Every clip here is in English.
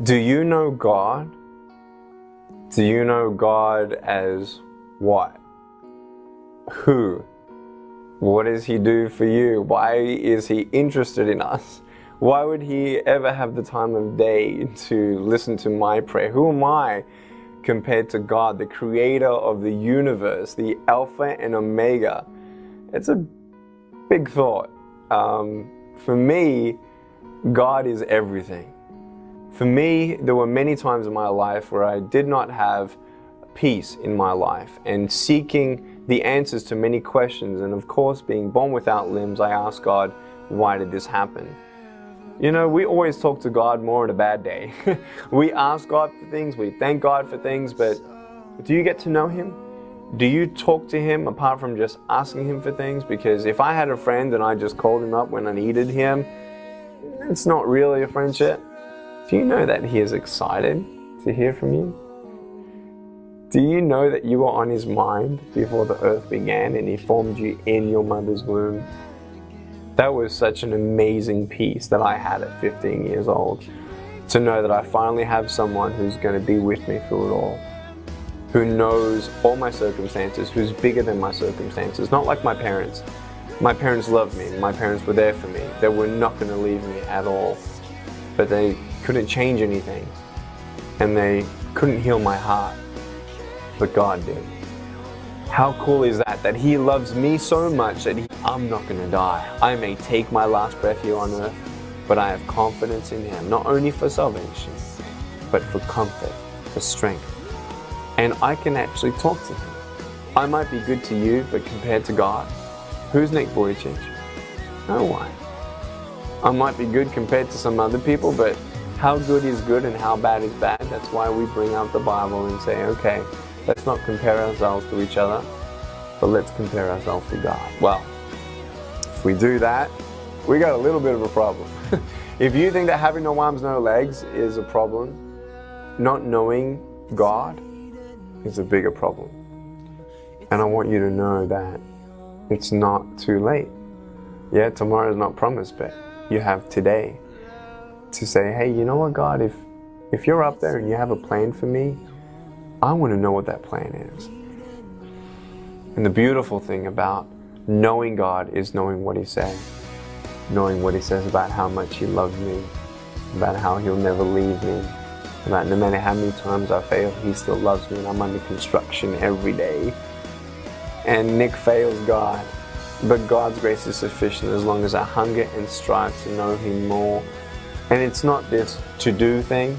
Do you know God? Do you know God as what? Who? What does He do for you? Why is He interested in us? Why would He ever have the time of day to listen to my prayer? Who am I compared to God, the creator of the universe, the Alpha and Omega? It's a big thought. Um, for me, God is everything. For me, there were many times in my life where I did not have peace in my life and seeking the answers to many questions. And of course, being born without limbs, I asked God, why did this happen? You know, we always talk to God more on a bad day. we ask God for things, we thank God for things, but do you get to know Him? Do you talk to Him apart from just asking Him for things? Because if I had a friend and I just called Him up when I needed Him, it's not really a friendship. Do you know that He is excited to hear from you? Do you know that you were on His mind before the earth began and He formed you in your mother's womb? That was such an amazing peace that I had at 15 years old. To know that I finally have someone who's going to be with me through it all. Who knows all my circumstances, who's bigger than my circumstances. Not like my parents. My parents loved me. My parents were there for me. They were not going to leave me at all. But they couldn't change anything. And they couldn't heal my heart. But God did. How cool is that? That He loves me so much that he, I'm not going to die. I may take my last breath here on earth, but I have confidence in Him, not only for salvation, but for comfort, for strength. And I can actually talk to Him. I might be good to you, but compared to God, who's Nick Vujicic? No one. I might be good compared to some other people, but how good is good and how bad is bad. That's why we bring out the Bible and say, okay, let's not compare ourselves to each other, but let's compare ourselves to God. Well, if we do that, we got a little bit of a problem. if you think that having no arms, no legs is a problem, not knowing God is a bigger problem. And I want you to know that it's not too late. Yeah, tomorrow is not promised, but you have today to say, hey, you know what, God, if, if you're up there and you have a plan for me, I want to know what that plan is. And the beautiful thing about knowing God is knowing what He says. Knowing what He says about how much He loves me, about how He'll never leave me, about no matter how many times I fail, He still loves me and I'm under construction every day. And Nick fails God, but God's grace is sufficient as long as I hunger and strive to know Him more and it's not this to do thing,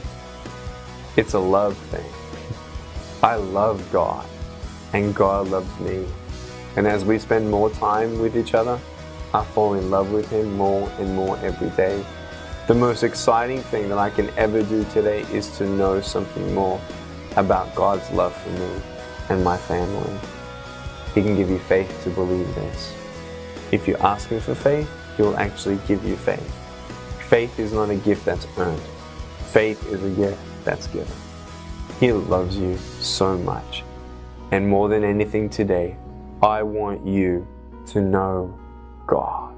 it's a love thing. I love God, and God loves me. And as we spend more time with each other, I fall in love with Him more and more every day. The most exciting thing that I can ever do today is to know something more about God's love for me and my family. He can give you faith to believe this. If you ask Him for faith, He will actually give you faith. Faith is not a gift that's earned. Faith is a gift that's given. He loves you so much. And more than anything today, I want you to know God.